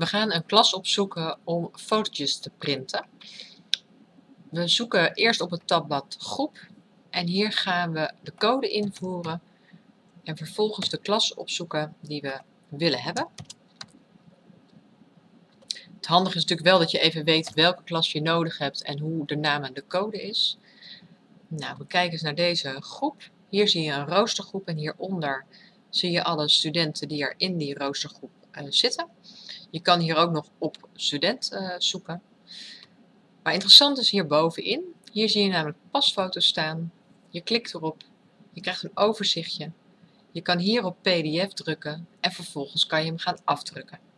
We gaan een klas opzoeken om fotootjes te printen. We zoeken eerst op het tabblad groep en hier gaan we de code invoeren en vervolgens de klas opzoeken die we willen hebben. Het handige is natuurlijk wel dat je even weet welke klas je nodig hebt en hoe de naam en de code is. Nou, we kijken eens naar deze groep. Hier zie je een roostergroep en hieronder zie je alle studenten die er in die roostergroep uh, zitten. Je kan hier ook nog op student uh, zoeken. Maar interessant is hier bovenin. Hier zie je namelijk pasfoto's staan. Je klikt erop. Je krijgt een overzichtje. Je kan hier op pdf drukken en vervolgens kan je hem gaan afdrukken.